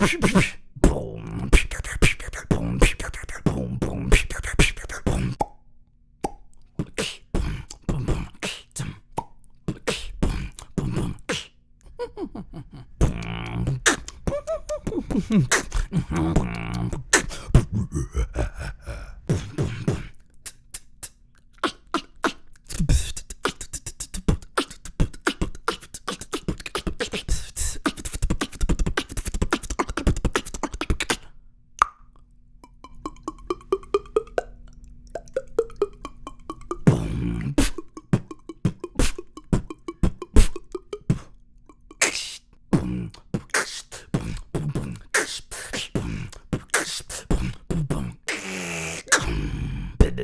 Ha ha ha.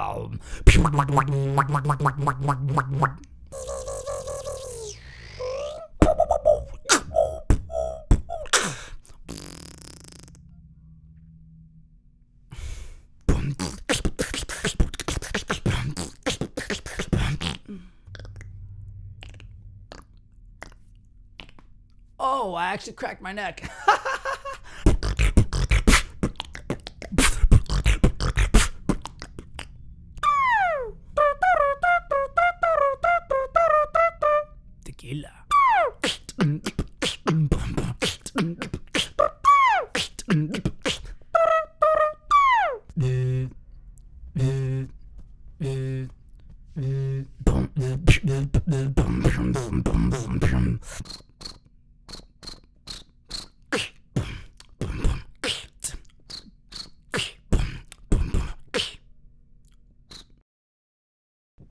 balm. Oh, I actually cracked my neck. Tequila.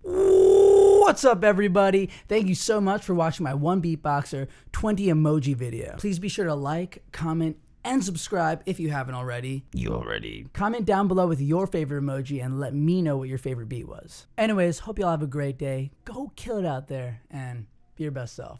What's up, everybody? Thank you so much for watching my one beatboxer 20 emoji video. Please be sure to like, comment, and subscribe if you haven't already. You already. Comment down below with your favorite emoji and let me know what your favorite beat was. Anyways, hope y'all have a great day. Go kill it out there and be your best self.